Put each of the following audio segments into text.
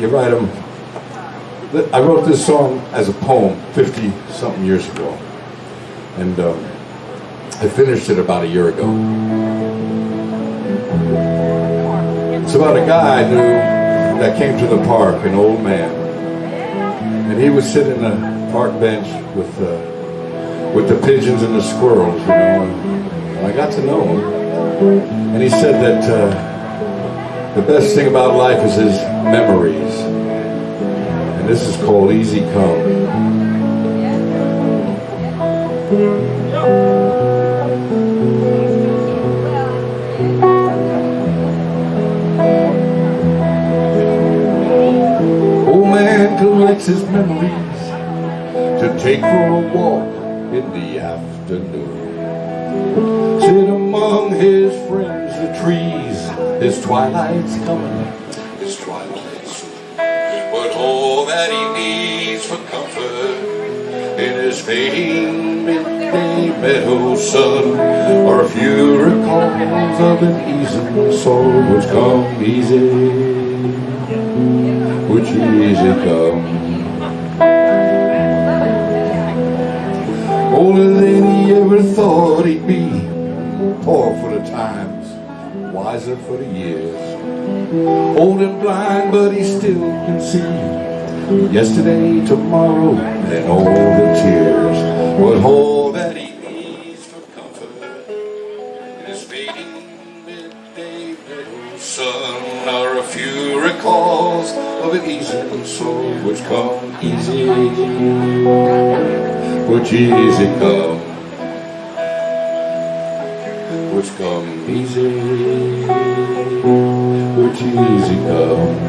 you write them. I wrote this song as a poem 50 something years ago. And um, I finished it about a year ago. It's about a guy I knew that came to the park, an old man. And he would sit in a park bench with uh, with the pigeons and the squirrels, you know. And I got to know him. And he said that uh, the best thing about life is his memories. And this is called Easy Come. Old man collects his memories to take for a walk in the afternoon. Sit among his friends, the trees, his twilight's coming, his twilight's soon. But all that he needs for comfort in his fading midday meadow sun are a few recalls of an easy soul which come easy, which easy come. Older than he ever thought he'd be, poor for the times, wiser for the years. Old and blind, but he still can see yesterday, tomorrow, and all the tears. But all that he needs for comfort in his fading midday middle sun are a few recalls of an easy soul which come easy, which easy come, which come easy, which easy come.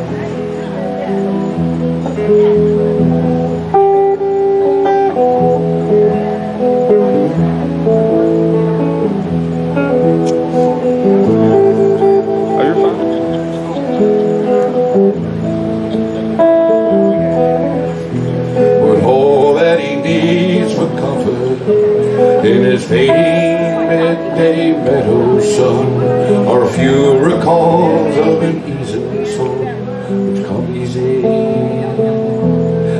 In his fading midday meadow sun are few recalls of an easy soul which come easy,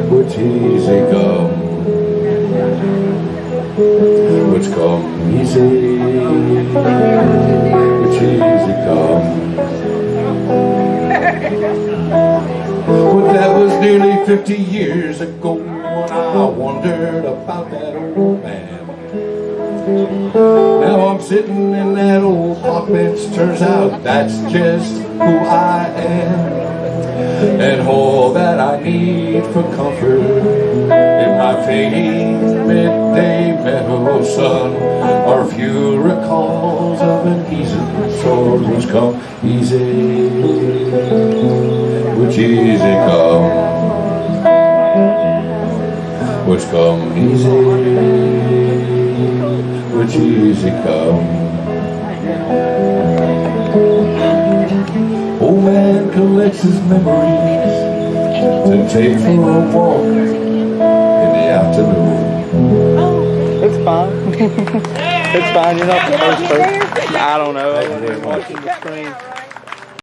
which easy come, which come easy, which easy come. But that was nearly 50 years ago when I wondered Now I'm sitting in that old park bench, turns out that's just who I am. And all that I need for comfort in my fading midday meadow sun are few recalls of an easy soul which come. Easy, which easy come, which come easy, which easy come. Old man collects his memories to take for a walk in the afternoon. Oh, It's fine. it's fine. You're not the first person. I don't know. I was watching the screen.